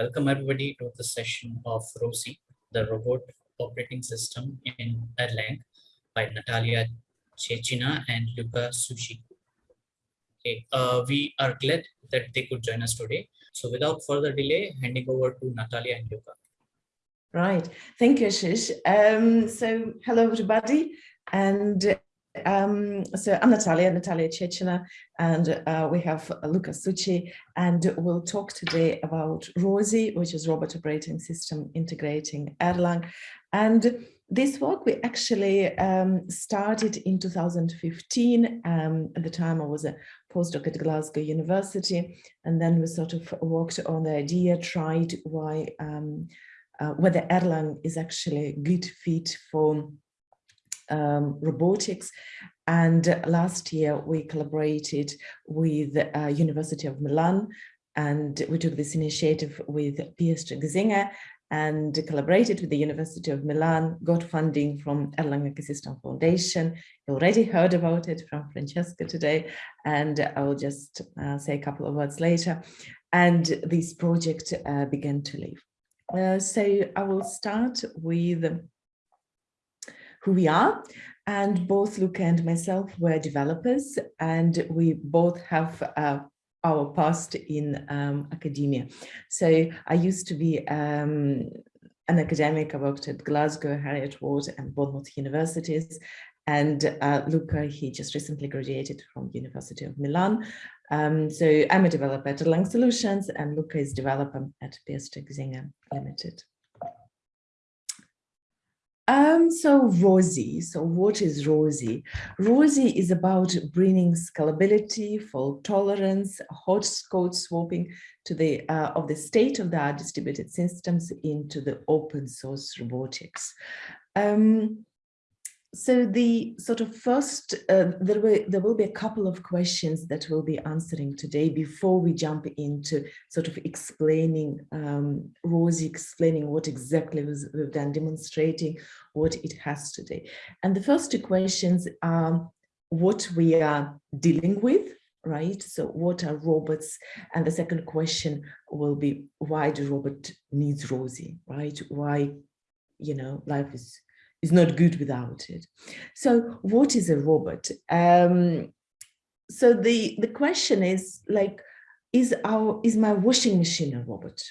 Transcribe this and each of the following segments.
Welcome everybody to the session of ROSI, the robot operating system in Erlang by Natalia Chechina and Luca Succi. Okay, uh, we are glad that they could join us today. So without further delay, handing over to Natalia and Luca. Right, thank you, Ashish. Um, so hello everybody, and um, so I'm Natalia, Natalia Chechina, and uh, we have Luca Succi, and we'll talk today about ROSI, which is Robot Operating System Integrating Erlang. And this work we actually um, started in 2015. Um, at the time I was a postdoc at Glasgow University, and then we sort of worked on the idea, tried why um, uh, whether Erlang is actually a good fit for um, robotics. And last year we collaborated with uh, University of Milan and we took this initiative with Piotr Gzynia and collaborated with the University of Milan, got funding from Erlang Ecosystem Foundation. You already heard about it from Francesca today, and I will just uh, say a couple of words later. And this project uh, began to live. Uh, so I will start with who we are. And both Luca and myself were developers, and we both have uh, our past in um, academia. So I used to be um, an academic. I worked at Glasgow, Heriot-Watt, and Bournemouth universities. And uh, Luca, he just recently graduated from University of Milan. Um, so I'm a developer at Erlang Solutions and Luca is developer at Piotr Gzynia Limited. Um, so ROSI, so what is ROSI? ROSI is about bringing scalability, fault tolerance, hot code swapping to the uh, of the state of the art distributed systems into the open source robotics. Um, so the sort of first, uh, there, will, there will be a couple of questions that we'll be answering today before we jump into sort of explaining, um, ROSI explaining what exactly was, we've done, demonstrating what it has today. And the first two questions are what we are dealing with, right? So what are robots? And the second question will be why do robot needs ROSI, right? Why, you know, life is is not good without it. So what is a robot? Um, so the, the question is like, is our is my washing machine a robot?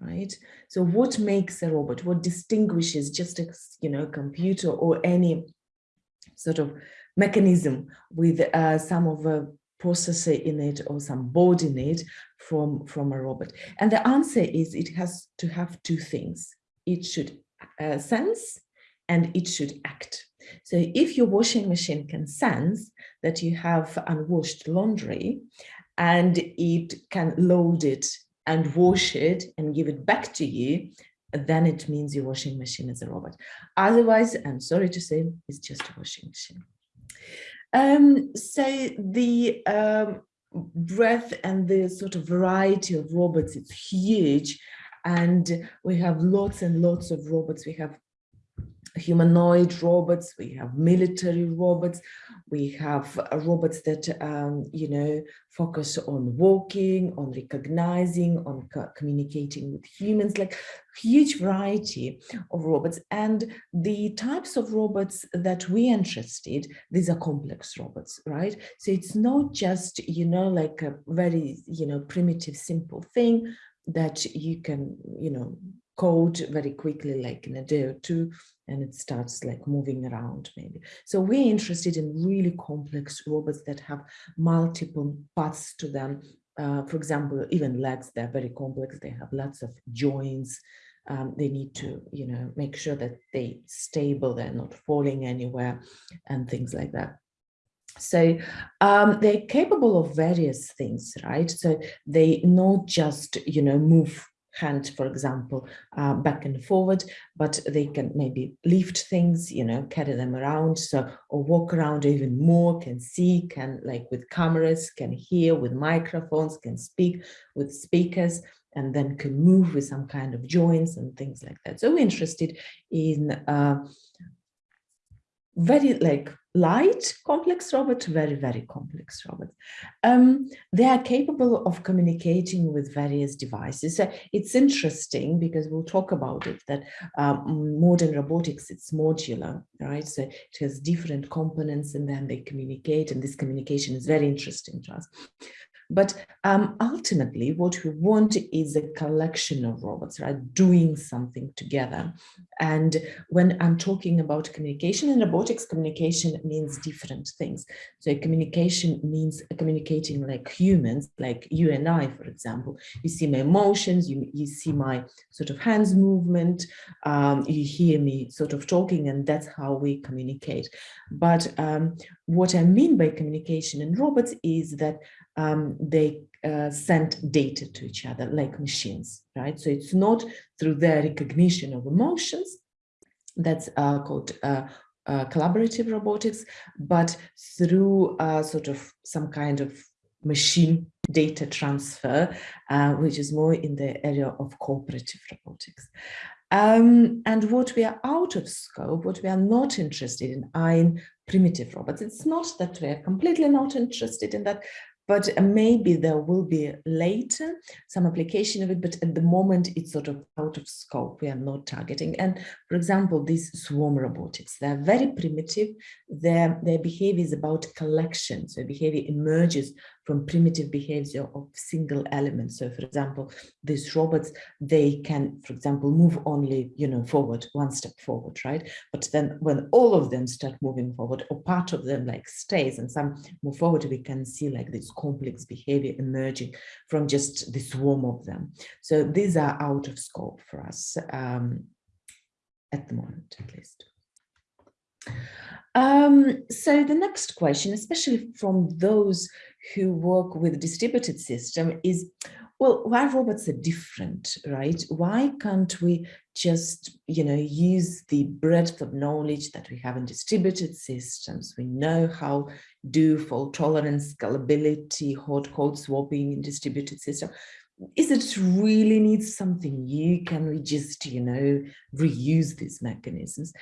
Right. So what makes a robot? What distinguishes just a you know computer or any sort of mechanism with uh, some of a processor in it or some board in it from from a robot? And the answer is it has to have two things. It should uh, sense and it should act. So if your washing machine can sense that you have unwashed laundry and it can load it and wash it and give it back to you, then it means your washing machine is a robot. Otherwise, I'm sorry to say, it's just a washing machine. Um, so the um, breadth and the sort of variety of robots, it's huge. And we have lots and lots of robots. We have humanoid robots, we have military robots, we have uh, robots that, um, you know, focus on walking, on recognizing, on co communicating with humans, like huge variety of robots. And the types of robots that we interested, these are complex robots, right? So it's not just, you know, like a very, you know, primitive, simple thing that you can, you know, code very quickly, like in a day or two, and it starts like moving around maybe. So we're interested in really complex robots that have multiple parts to them. Uh, for example, even legs, they're very complex. They have lots of joints. Um, they need to, you know, make sure that they stable, they're not falling anywhere and things like that. So um, they're capable of various things, right? So they not just, you know, move hand, for example, uh, back and forward, but they can maybe lift things, you know, carry them around, so or walk around even more, can see, can like with cameras, can hear with microphones, can speak with speakers, and then can move with some kind of joints and things like that. So we're interested in uh, very like light complex robot to very, very complex robots. Um, they are capable of communicating with various devices. So it's interesting because we'll talk about it, that um, modern robotics, it's modular, right? So it has different components and then they communicate and this communication is very interesting to us. But um, ultimately, what we want is a collection of robots, right, doing something together. And when I'm talking about communication in robotics, communication means different things. So communication means communicating like humans, like you and I, for example. You see my emotions, you, you see my sort of hands movement, um, you hear me sort of talking, and that's how we communicate. But um, what I mean by communication in robots is that um, they uh, send data to each other like machines, right? So it's not through their recognition of emotions, that's uh, called uh, uh collaborative robotics, but through uh, sort of some kind of machine data transfer, uh, which is more in the area of cooperative robotics. Um, and what we are out of scope, what we are not interested in are in primitive robots. It's not that we are completely not interested in that, but maybe there will be later some application of it, but at the moment it's sort of out of scope. We are not targeting. And for example, these swarm robotics, they're very primitive. Their, their behavior is about collection. So behavior emerges from primitive behavior of single elements. So for example, these robots, they can, for example, move only, you know, forward, one step forward, right? But then when all of them start moving forward or part of them like stays and some move forward, we can see like this complex behavior emerging from just the swarm of them. So these are out of scope for us um, at the moment, at least. Um, so the next question, especially from those who work with distributed system is, well, why robots are different, right? Why can't we just, you know, use the breadth of knowledge that we have in distributed systems? We know how do fault tolerance, scalability, hot code swapping in distributed system. Is it really needs something new? Can we just, you know, reuse these mechanisms?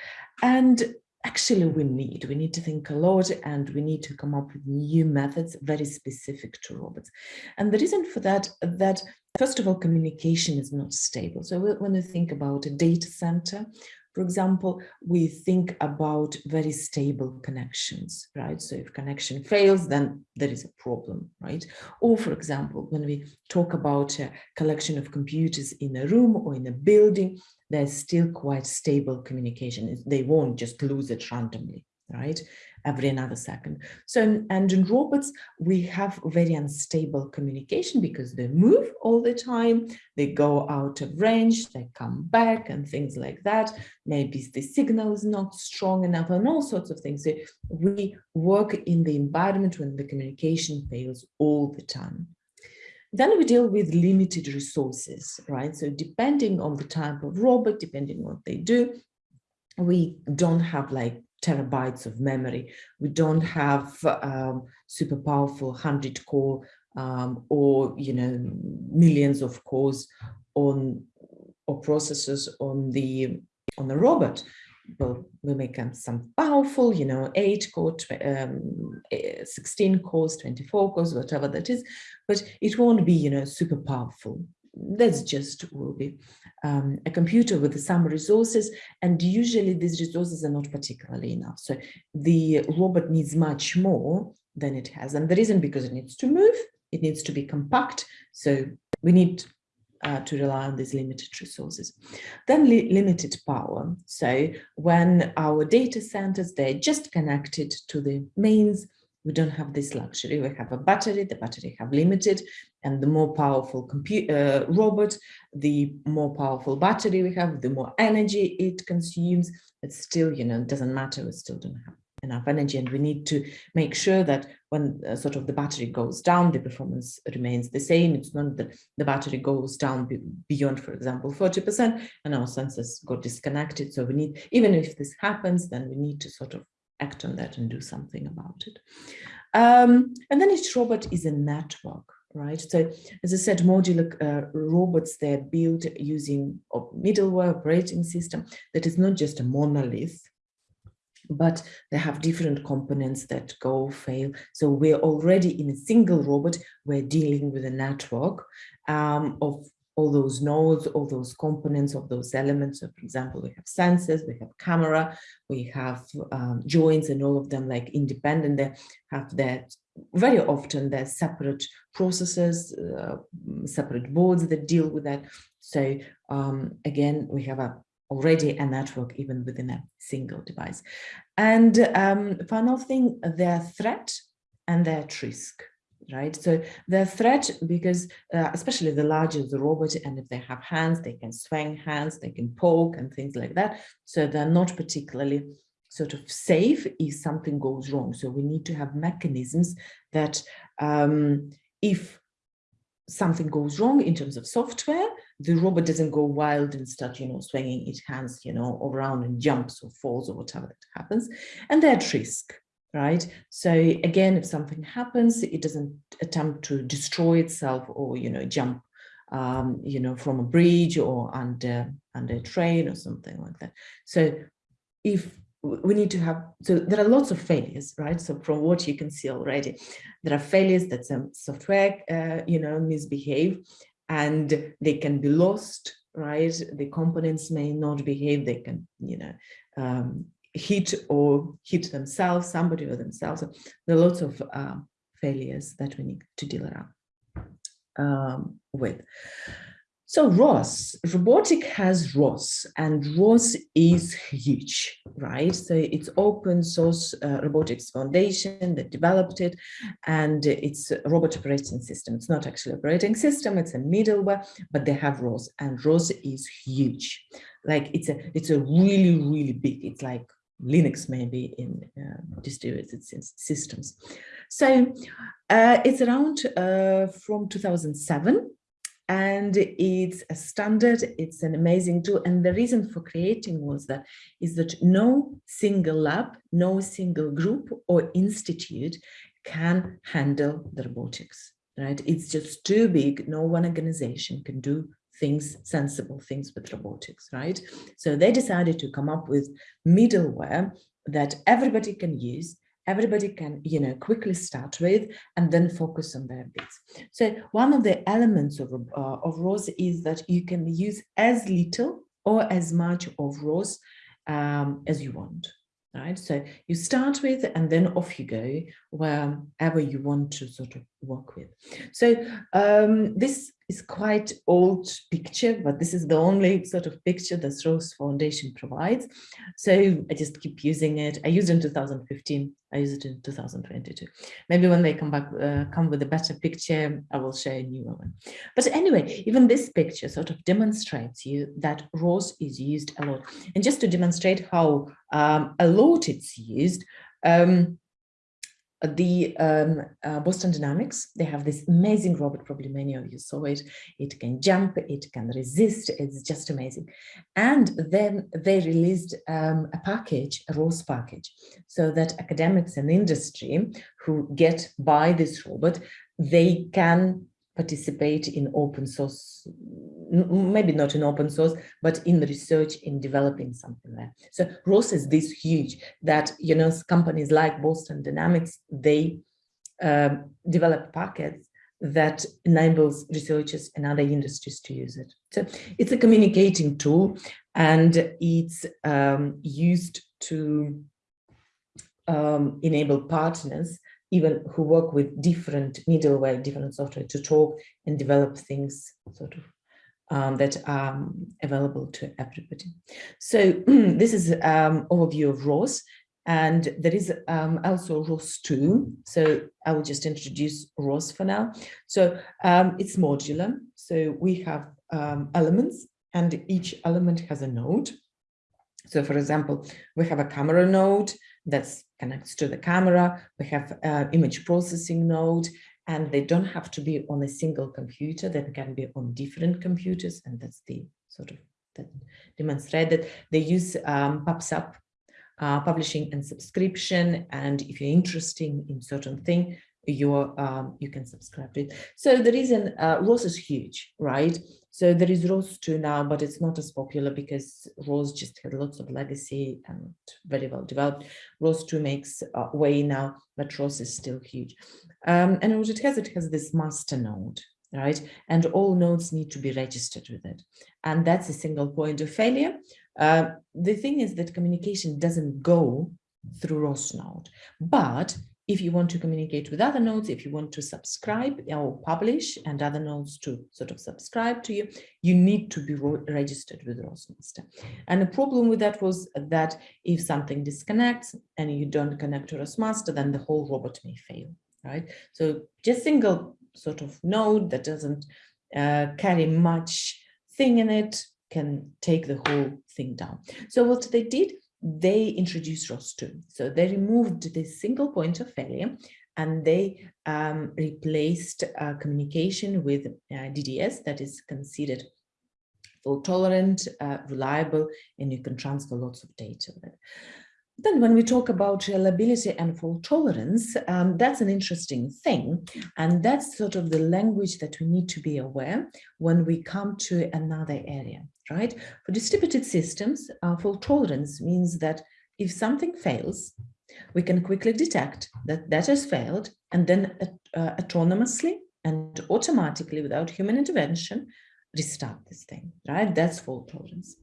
And actually we need. We need to think a lot and we need to come up with new methods very specific to robots. And the reason for that, that first of all, communication is not stable. So when we think about a data center, for example, we think about very stable connections, right? So if connection fails, then there is a problem, right? Or for example, when we talk about a collection of computers in a room or in a building, there's still quite stable communication. They won't just lose it randomly, right? Every another second. So, and in robots, we have very unstable communication because they move all the time. They go out of range, they come back and things like that. Maybe the signal is not strong enough and all sorts of things. So we work in the environment when the communication fails all the time. Then we deal with limited resources, right? So depending on the type of robot, depending on what they do, we don't have like terabytes of memory. We don't have um, super powerful 100 core um, or, you know, millions of cores on or processors on the on the robot well, we make some powerful, you know, eight core, um, eh, 16 cores, 24 cores, whatever that is, but it won't be, you know, super powerful. That's just will be um, a computer with some resources, and usually these resources are not particularly enough. So the robot needs much more than it has, and the reason because it needs to move, it needs to be compact. So we need uh, to rely on these limited resources. Then li limited power. So when our data centers, they're just connected to the mains, we don't have this luxury. We have a battery, the battery have limited, and the more powerful compute, uh, robot, the more powerful battery we have, the more energy it consumes. It's still, you know, it doesn't matter, we still don't have enough energy and we need to make sure that when uh, sort of the battery goes down the performance remains the same. It's not that the battery goes down beyond for example 40 percent and our sensors got disconnected. So we need even if this happens then we need to sort of act on that and do something about it. Um, and then each robot is a network right? So as I said, modular uh, robots, they're built using a middleware operating system that is not just a monolith, but they have different components that go fail. So we're already in a single robot, we're dealing with a network um, of all those nodes, all those components of those elements. So for example, we have sensors, we have camera, we have um, joints and all of them like independent, they have that very often there's separate processes, uh, separate boards that deal with that. So um, again, we have a already a network even within a single device. And um, final thing, their threat and their risk, right? So their threat, because uh, especially the larger the robot, and if they have hands, they can swing hands, they can poke and things like that. So they're not particularly sort of safe if something goes wrong. So we need to have mechanisms that um, if something goes wrong in terms of software, the robot doesn't go wild and start, you know, swinging its hands, you know, around and jumps or falls or whatever that happens. And they're at risk, right? So again, if something happens, it doesn't attempt to destroy itself or, you know, jump, um, you know, from a bridge or under, under a train or something like that. So if we need to have, so there are lots of failures, right? So from what you can see already, there are failures that some software, uh, you know, misbehave and they can be lost, right? The components may not behave, they can, you know, um, hit or hit themselves, somebody or themselves. There are lots of uh, failures that we need to deal around um, with. So ROS, robotic has ROS and ROS is huge, right? So it's open source uh, robotics foundation that developed it and it's a robot operating system. It's not actually operating system, it's a middleware, but they have ROS and ROS is huge. Like it's a, it's a really, really big, it's like Linux maybe in uh, distributed systems. So uh, it's around uh, from 2007 and it's a standard it's an amazing tool. And the reason for creating was that is that no single lab no single group or institute can handle the robotics right? It's just too big. No one organization can do things sensible things with robotics right? So they decided to come up with middleware that everybody can use everybody can, you know, quickly start with and then focus on their bits. So one of the elements of, uh, of ROS is that you can use as little or as much of ROS um, as you want right? So you start with and then off you go wherever you want to sort of work with. So um, this is quite old picture, but this is the only sort of picture that ROS Foundation provides. So I just keep using it. I used it in 2015. I use it in 2022. Maybe when they come back, uh, come with a better picture, I will share a newer one. But anyway, even this picture sort of demonstrates you that ROS is used a lot. And just to demonstrate how um, a lot it's used, um, the um, uh, Boston Dynamics, they have this amazing robot, probably many of you saw it. It can jump, it can resist, it's just amazing. And then they released um, a package, a ROS package, so that academics and industry who get by this robot, they can participate in open source, maybe not in open source, but in research in developing something there. So ROS is this huge that, you know, companies like Boston Dynamics, they um, develop packets that enables researchers and other industries to use it. So it's a communicating tool and it's um, used to um, enable partners even who work with different middleware, different software to talk and develop things sort of um, that are available to everybody. So this is um, overview of ROS and there is um, also ROS 2. So I will just introduce ROS for now. So um, it's modular. So we have um, elements and each element has a node. So for example, we have a camera node that connects to the camera. We have uh, image processing node, and they don't have to be on a single computer. They can be on different computers, and that's the sort of that demonstrated. they use um, PubSub uh, publishing and subscription. And if you're interested in certain thing, you're um, you can subscribe to it. So the reason uh, ROS is huge, right? So there is ROS 2 now, but it's not as popular because ROS just had lots of legacy and very well developed. ROS 2 makes uh, way now, but ROS is still huge. Um, and what it has, it has this master node, right? And all nodes need to be registered with it. And that's a single point of failure. Uh, the thing is that communication doesn't go through ROS node, but if you want to communicate with other nodes, if you want to subscribe or publish and other nodes to sort of subscribe to you, you need to be registered with ROSmaster. And the problem with that was that if something disconnects and you don't connect to ROSmaster, then the whole robot may fail, right? So just single sort of node that doesn't uh, carry much thing in it can take the whole thing down. So what they did, they introduced ROS2. So they removed this single point of failure and they um, replaced uh, communication with uh, DDS that is considered fault tolerant, uh, reliable, and you can transfer lots of data. Then when we talk about reliability and fault tolerance, um, that's an interesting thing. And that's sort of the language that we need to be aware when we come to another area, right? For distributed systems, uh, fault tolerance means that if something fails, we can quickly detect that that has failed and then uh, autonomously and automatically without human intervention, restart this thing, right? That's fault tolerance.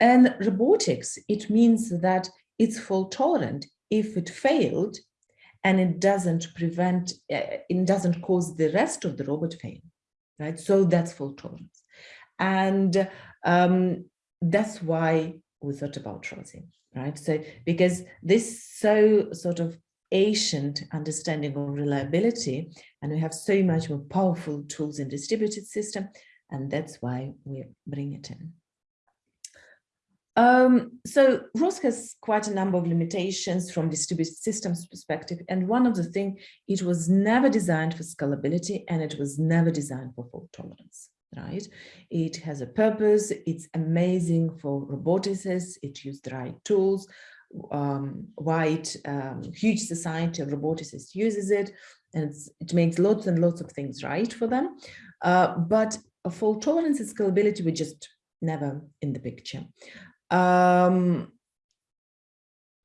And robotics, it means that it's fault tolerant if it failed and it doesn't prevent, uh, it doesn't cause the rest of the robot fail, right? So that's fault tolerance. And um, that's why we thought about ROSI, right? So because this so sort of ancient understanding of reliability, and we have so much more powerful tools in distributed system, and that's why we bring it in. Um, so ROS has quite a number of limitations from distributed systems perspective. And one of the things, it was never designed for scalability and it was never designed for fault tolerance, right? It has a purpose. It's amazing for roboticists. It used the right tools. Um, wide, um, huge society of roboticists uses it and it makes lots and lots of things right for them. Uh, but fault tolerance and scalability were just never in the picture. Um,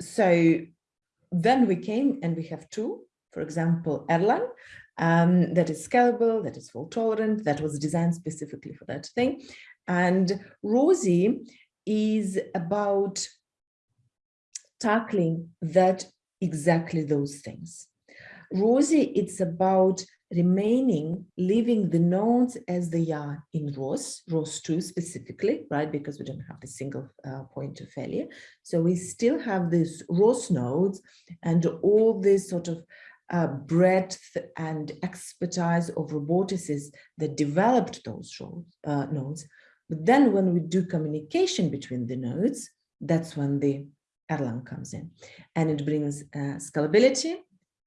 so then we came and we have two, for example, Erlang, um, that is scalable, that is fault tolerant, that was designed specifically for that thing. And ROSI is about tackling that exactly those things. ROSI, it's about remaining, leaving the nodes as they are in ROS, ROS 2 specifically, right? Because we don't have the single uh, point of failure. So we still have these ROS nodes and all this sort of uh, breadth and expertise of roboticists that developed those uh, nodes. But then when we do communication between the nodes, that's when the Erlang comes in and it brings uh, scalability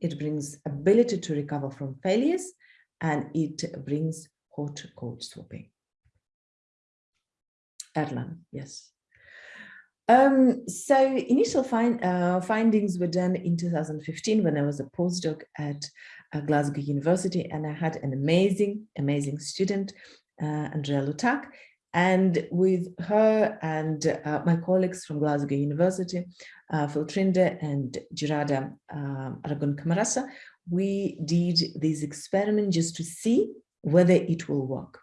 it brings ability to recover from failures, and it brings hot code swapping. Erlang, yes. Um, so initial find, uh, findings were done in 2015 when I was a postdoc at uh, Glasgow University and I had an amazing, amazing student, uh, Andrea Lutak, and with her and uh, my colleagues from Glasgow University, uh, Phil Trinder and Gerardo um, Aragon Camarasa, we did this experiment just to see whether it will work.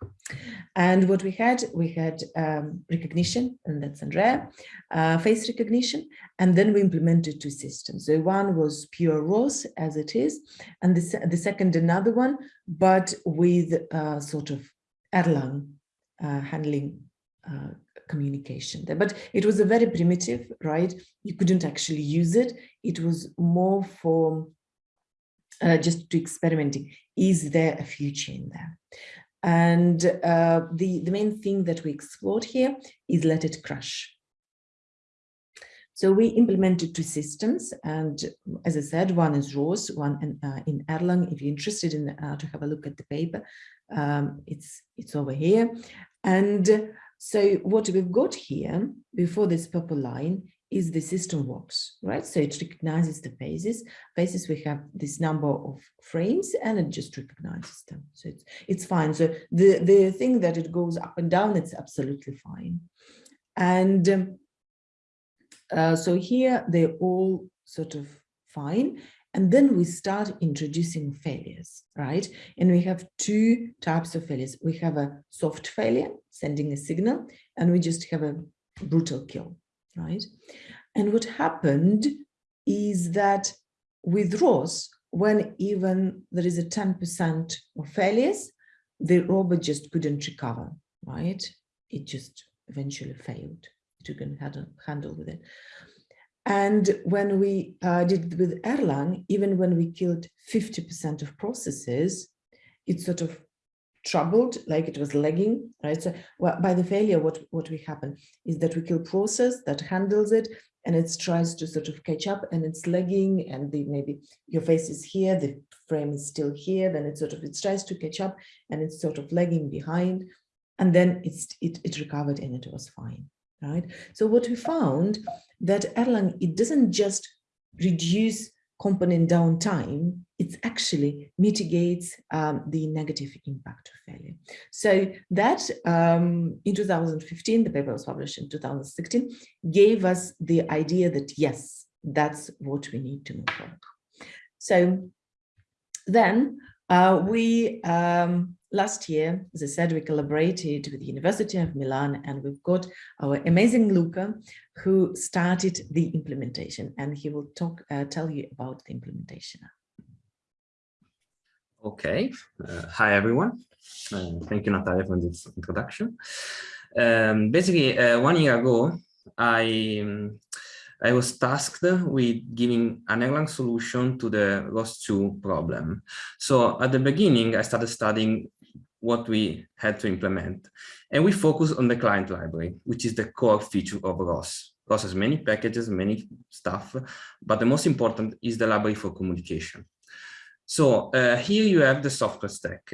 And what we had, we had um, recognition, and that's Andrea, uh, face recognition, and then we implemented two systems. So one was pure ROS as it is, and the, the second another one, but with uh, sort of Erlang uh, handling uh, communication there. But it was a very primitive, right? You couldn't actually use it. It was more for uh, just to experimenting. Is there a future in there? And uh, the, the main thing that we explored here is let it crash. So we implemented two systems, and as I said, one is ROS, one in, uh, in Erlang. If you're interested in uh, to have a look at the paper, um, it's it's over here. And so what we've got here before this purple line is the system works, right? So it recognizes the phases. Phases, we have this number of frames and it just recognizes them. So it's, it's fine. So the, the thing that it goes up and down, it's absolutely fine. And um, uh, so here they're all sort of fine. And then we start introducing failures, right? And we have two types of failures. We have a soft failure, sending a signal, and we just have a brutal kill, right? And what happened is that with ROS, when even there is a 10% of failures, the robot just couldn't recover, right? It just eventually failed. It couldn't handle, handle with it. And when we uh, did with Erlang, even when we killed 50% of processes, it sort of troubled, like it was lagging, right? So well, by the failure, what, what we happen is that we kill process that handles it and it tries to sort of catch up and it's lagging and the, maybe your face is here, the frame is still here, then it sort of, it tries to catch up and it's sort of lagging behind. And then it's, it, it recovered and it was fine right? So what we found that Erlang, it doesn't just reduce component downtime, it actually mitigates um, the negative impact of failure. So that um, in 2015, the paper was published in 2016, gave us the idea that yes, that's what we need to move forward. So then uh, we um, last year, as I said, we collaborated with the University of Milan and we've got our amazing Luca who started the implementation and he will talk, uh, tell you about the implementation. Okay, uh, hi everyone. Uh, thank you, Natalia, for this introduction. Um, basically, uh, one year ago, I um, I was tasked with giving an Erlang solution to the ROS2 problem. So at the beginning, I started studying what we had to implement. And we focus on the client library, which is the core feature of ROS. ROS has many packages, many stuff, but the most important is the library for communication. So uh, here you have the software stack.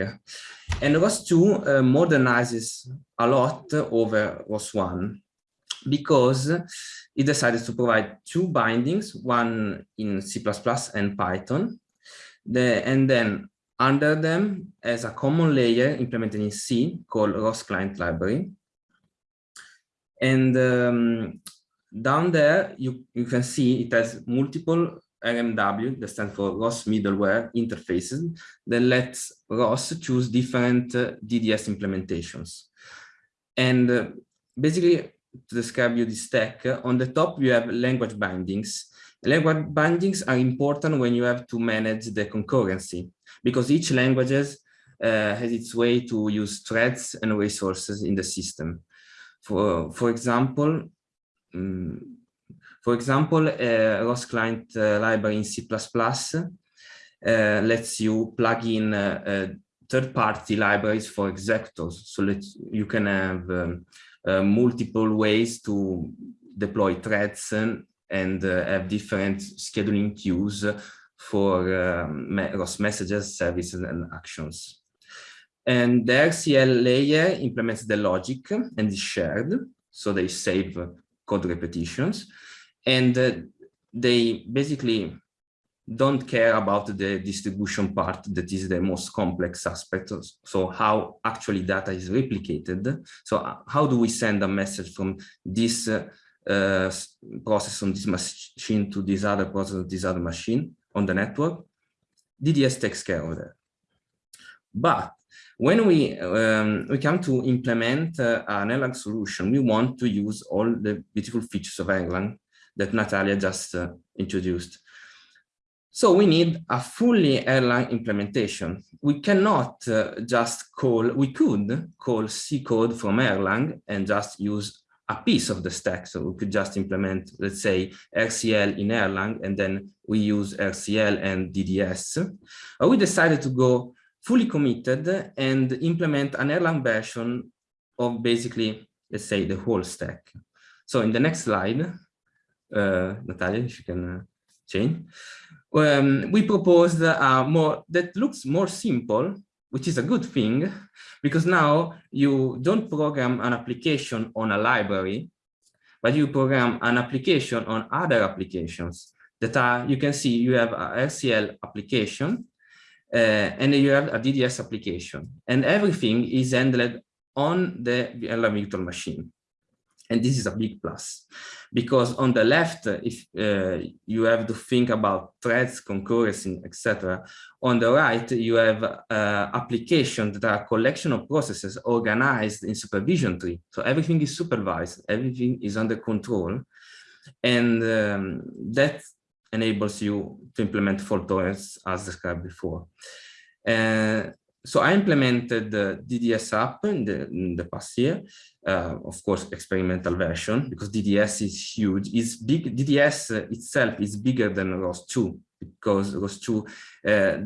And ROS2 uh, modernizes a lot over ROS1 because it decided to provide two bindings, one in C++ and Python, the, and then under them as a common layer implemented in C called ROS client library. And um, down there, you, you can see it has multiple RMW, that stands for ROS middleware interfaces, that lets ROS choose different uh, DDS implementations. And uh, basically, to describe you the stack, uh, on the top you have language bindings. Language bindings are important when you have to manage the concurrency because each languages uh, has its way to use threads and resources in the system. For, for example, um, for example, uh, ROS client uh, library in C++ uh, lets you plug in uh, uh, third-party libraries for executors, so that you can have um, uh, multiple ways to deploy threads and, and have different scheduling queues for um, ROS messages, services, and actions. And the RCL layer implements the logic and is shared, so they save code repetitions. And uh, they basically don't care about the distribution part that is the most complex aspect. So how actually data is replicated. So uh, how do we send a message from this uh, uh, process on this machine to this other process on this other machine? on the network, DDS takes care of that. But when we um, we come to implement uh, an Erlang solution, we want to use all the beautiful features of Erlang that Natalia just uh, introduced. So we need a fully Erlang implementation. We cannot uh, just call, we could call C code from Erlang and just use a piece of the stack. So we could just implement, let's say, RCL in Erlang, and then we use RCL and DDS. But we decided to go fully committed and implement an Erlang version of basically, let's say, the whole stack. So in the next slide, Natalia, if you can uh, change, um, we proposed more that looks more simple which is a good thing because now you don't program an application on a library, but you program an application on other applications that are, you can see you have a RCL application uh, and you have a DDS application and everything is handled on the virtual machine. And this is a big plus because on the left, if uh, you have to think about threads, concurrency, etc. On the right, you have uh, applications that are a collection of processes organized in supervision tree. So everything is supervised, everything is under control. And um, that enables you to implement fault tolerance as described before. Uh, so I implemented the DDS app in the, in the past year, uh, of course, experimental version, because DDS is huge. It's big. DDS itself is bigger than ROS2 because ROS2 uh,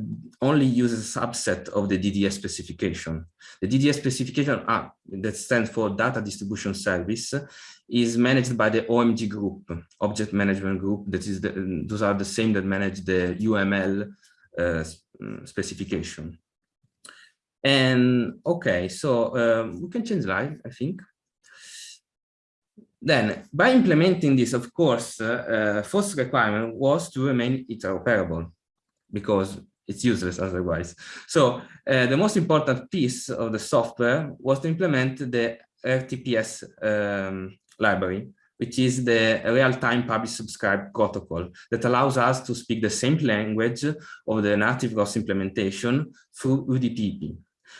only uses a subset of the DDS specification. The DDS specification uh, that stands for Data Distribution Service is managed by the OMG group, Object Management Group. That is, the, those are the same that manage the UML uh, specification. And okay, so um, we can change slide, I think. Then, by implementing this, of course, uh, uh, first requirement was to remain interoperable because it's useless otherwise. So uh, the most important piece of the software was to implement the RTPS um, library, which is the real-time publish subscribe protocol that allows us to speak the same language of the native ROS implementation through UDP.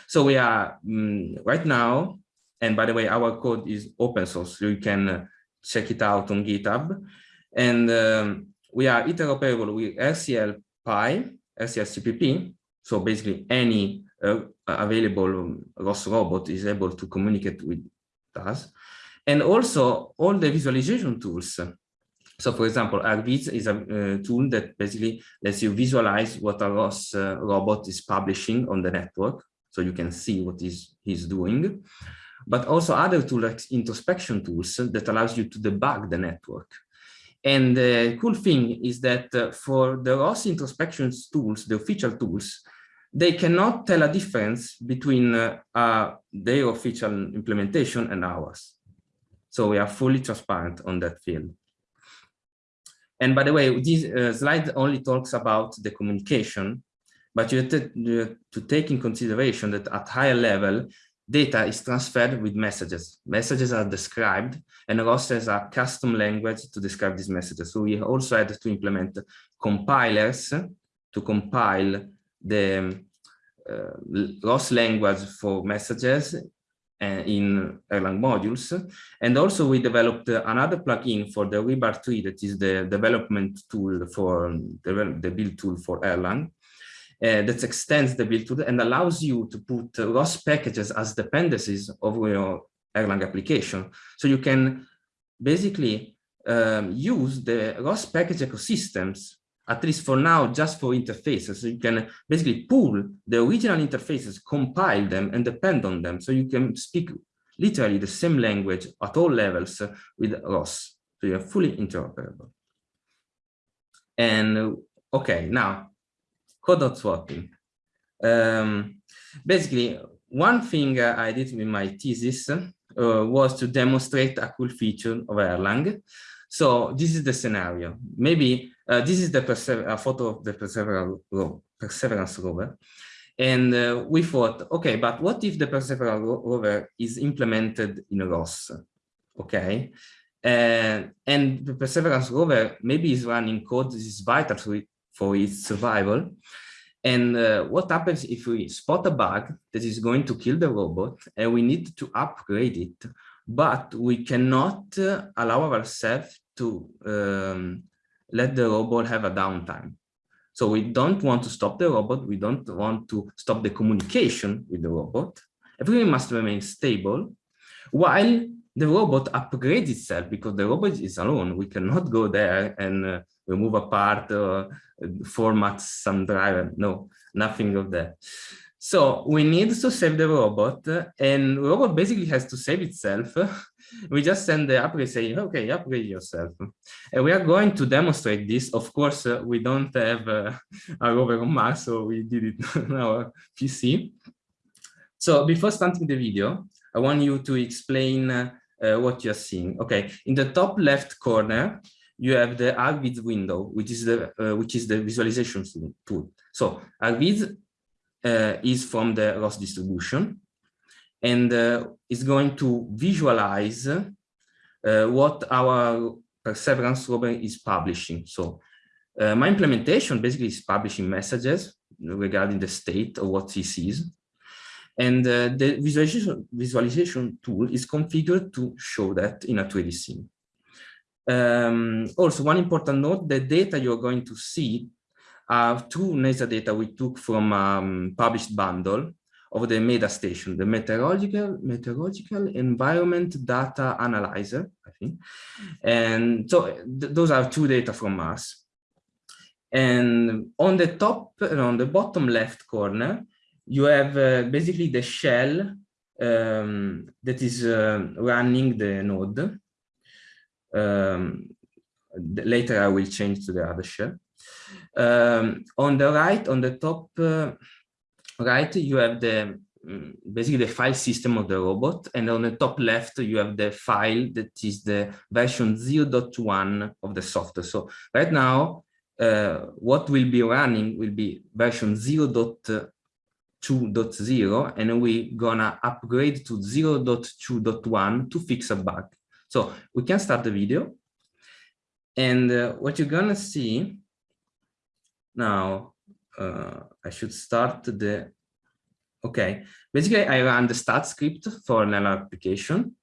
So we are um, right now, and by the way, our code is open source, so you can uh, check it out on GitHub. And um, we are interoperable with RCL Pi, RCL CPP. So basically any uh, available ROS robot is able to communicate with us. And also all the visualization tools. So for example, RViz is a uh, tool that basically lets you visualize what a ROS uh, robot is publishing on the network so you can see what is he's doing, but also other tools like introspection tools that allows you to debug the network. And the cool thing is that uh, for the ROS introspection tools, the official tools, they cannot tell a difference between uh, uh, their official implementation and ours. So we are fully transparent on that field. And by the way, this uh, slide only talks about the communication, but you have, to, to take in consideration that at higher level, data is transferred with messages. Messages are described and ROS has a custom language to describe these messages. So we also had to implement compilers to compile the uh, ROS language for messages uh, in Erlang modules. And also we developed another plugin for the rebar3 that is the development tool for the, the build tool for Erlang uh, that extends the build tool and allows you to put ROS packages as dependencies of your Erlang application. So you can basically um, use the ROS package ecosystems, at least for now, just for interfaces. So you can basically pull the original interfaces, compile them and depend on them. So you can speak literally the same language at all levels with ROS. So you're fully interoperable. And okay, now code swapping. Um, basically, one thing uh, I did with my thesis uh, was to demonstrate a cool feature of Erlang. So this is the scenario. Maybe uh, this is the a photo of the perseverance, ro perseverance rover. And uh, we thought, okay, but what if the perseverance rover is implemented in ROS? Okay. Uh, and the perseverance rover maybe is running code that is vital to it for its survival. And uh, what happens if we spot a bug that is going to kill the robot and we need to upgrade it, but we cannot uh, allow ourselves to um, let the robot have a downtime. So we don't want to stop the robot. We don't want to stop the communication with the robot. Everything must remain stable while the robot upgrades itself because the robot is alone. We cannot go there and uh, remove a part or format some driver. No, nothing of that. So we need to save the robot and robot basically has to save itself. we just send the upgrade saying, okay, upgrade yourself. And we are going to demonstrate this. Of course, uh, we don't have uh, a rover on Mars, so we did it on our PC. So before starting the video, I want you to explain uh, uh, what you're seeing. Okay, in the top left corner, you have the RViz window, which is the uh, which is the visualization tool. So RViz uh, is from the ROS distribution, and uh, is going to visualize uh, what our perseverance rover is publishing. So uh, my implementation basically is publishing messages regarding the state of what he sees. And uh, the visualization, visualization tool is configured to show that in a 3D scene. Um, also, one important note, the data you're going to see are two NASA data we took from um, published bundle of the MEDA station, the Meteorological, Meteorological Environment Data Analyzer, I think. And so th those are two data from us. And on the top, and on the bottom left corner, you have uh, basically the shell um, that is uh, running the node. Um, later, I will change to the other shell. Um, on the right, on the top uh, right, you have the mm, basically the file system of the robot, and on the top left, you have the file that is the version 0.1 of the software. So right now, uh, what will be running will be version 0.2.0 and we're gonna upgrade to 0.2.1 to fix a bug. So we can start the video. And uh, what you're gonna see now uh, I should start the okay. Basically I run the start script for an application.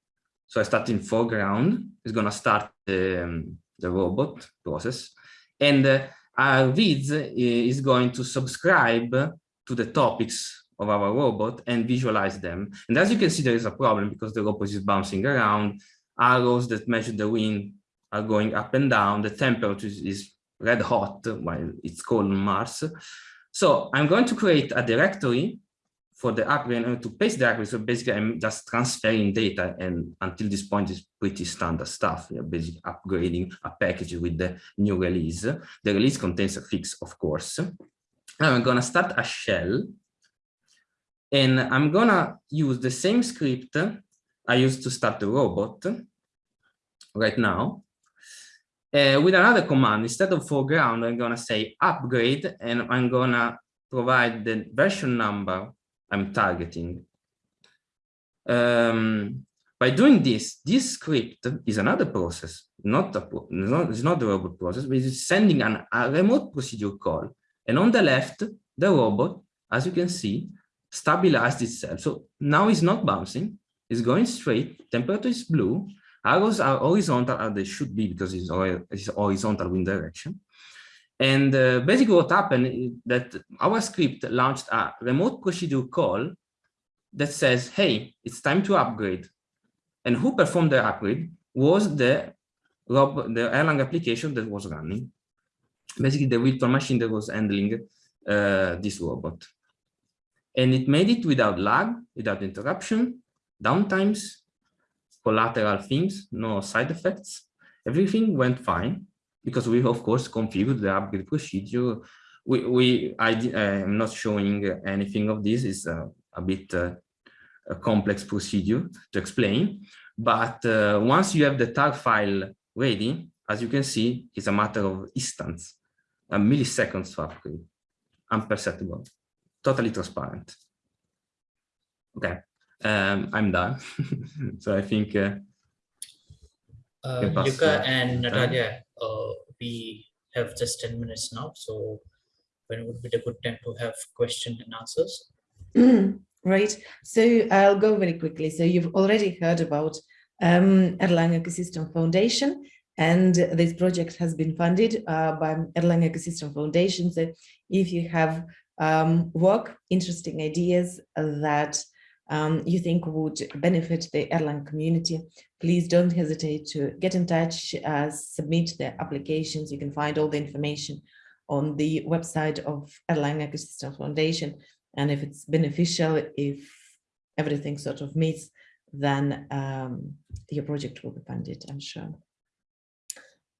So I start in foreground. It's gonna start the, um, the robot process. And uh, RViz is going to subscribe to the topics of our robot and visualize them. And as you can see, there is a problem because the robot is bouncing around. Arrows that measure the wind are going up and down. The temperature is red hot while it's cold on Mars. So I'm going to create a directory for the upgrade uh, to paste the upgrade. So basically, I'm just transferring data, and until this point is pretty standard stuff. You're basically upgrading a package with the new release. The release contains a fix, of course. I'm gonna start a shell, and I'm gonna use the same script I used to start the robot right now. Uh, with another command, instead of foreground, I'm gonna say upgrade, and I'm gonna provide the version number I'm targeting. Um, by doing this, this script is another process, not a not, it's not the robot process, but it's sending an, a remote procedure call. And on the left, the robot, as you can see, stabilized itself. So now it's not bouncing, it's going straight, temperature is blue, arrows are horizontal as they should be because it's, horizontal wind direction. And uh, basically what happened is that our script launched a remote procedure call that says, hey, it's time to upgrade. And who performed the upgrade was the, the Erlang application that was running. Basically the virtual machine that was handling uh, this robot. And it made it without lag, without interruption, downtimes, collateral things, no side effects. Everything went fine because we of course configured the upgrade procedure. We, we I am not showing anything of this. It's a, a bit uh, a complex procedure to explain. But uh, once you have the tar file ready, as you can see, it's a matter of instants, a milliseconds to upgrade, imperceptible, totally transparent. Okay, um, I'm done. so I think uh, uh, Luca and Natalia, uh, we have just 10 minutes now. So when would be the good time to have questions and answers? Mm, right. So I'll go very quickly. So you've already heard about um, Erlang Ecosystem Foundation, and this project has been funded uh, by Erlang Ecosystem Foundation. So if you have um, work, interesting ideas that um, you think would benefit the Erlang community, please don't hesitate to get in touch, uh, submit the applications. You can find all the information on the website of Erlang Ecosystem Foundation. And if it's beneficial, if everything sort of meets, then um, your project will be funded, I'm sure.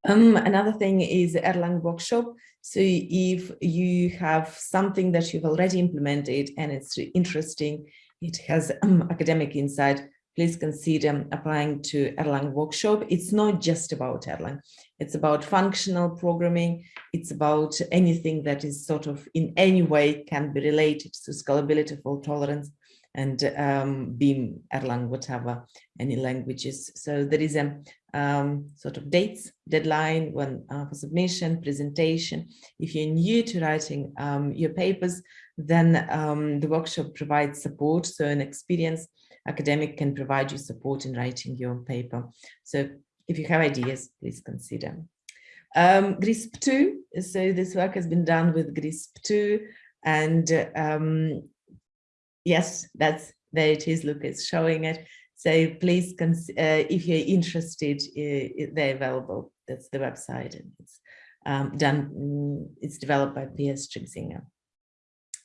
Um, another thing is Erlang workshop. So if you have something that you've already implemented and it's interesting, it has um, academic insight, please consider applying to Erlang workshop. It's not just about Erlang. It's about functional programming. It's about anything that is sort of in any way can be related to scalability, fault tolerance, and um, Beam, Erlang, whatever, any languages. So there is a um, sort of dates, deadline when uh, for submission, presentation. If you're new to writing um, your papers, then um, the workshop provides support. So an experienced academic can provide you support in writing your paper. So if you have ideas, please consider. Um, GRISP 2, so this work has been done with GRISP 2 and um, yes, that's there it is, Lucas showing it. So please, uh, if you're interested, uh, they're available. That's the website and it's um, done, mm, it's developed by P.S. Stritzinger.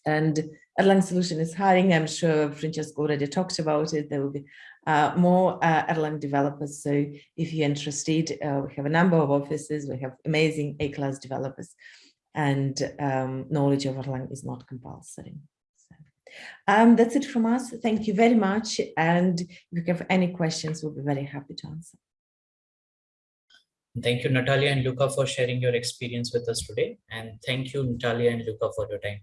And Erlang Solution is hiring. I'm sure Francesco already talked about it. There will be uh, more uh, Erlang developers. So if you're interested, uh, we have a number of offices. We have amazing A-class developers and um, knowledge of Erlang is not compulsory. Um, that's it from us. Thank you very much. And if you have any questions, we'll be very happy to answer. Thank you, Natalia and Luca, for sharing your experience with us today. And thank you, Natalia and Luca, for your time.